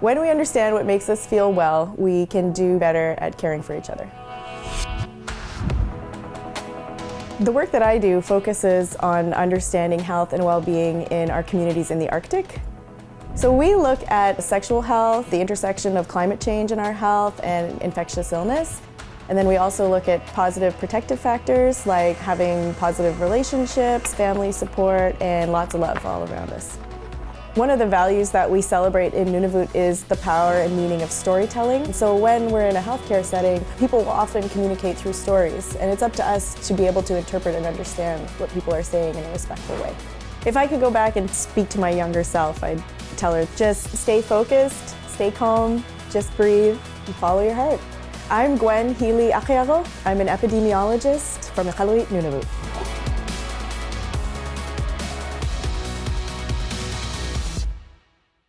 When we understand what makes us feel well, we can do better at caring for each other. The work that I do focuses on understanding health and well-being in our communities in the Arctic. So we look at sexual health, the intersection of climate change in our health and infectious illness. And then we also look at positive protective factors like having positive relationships, family support, and lots of love all around us. One of the values that we celebrate in Nunavut is the power and meaning of storytelling. So when we're in a healthcare setting, people will often communicate through stories, and it's up to us to be able to interpret and understand what people are saying in a respectful way. If I could go back and speak to my younger self, I'd tell her just stay focused, stay calm, just breathe, and follow your heart. I'm Gwen Healey Akearok. I'm an epidemiologist from Iqaluit, Nunavut.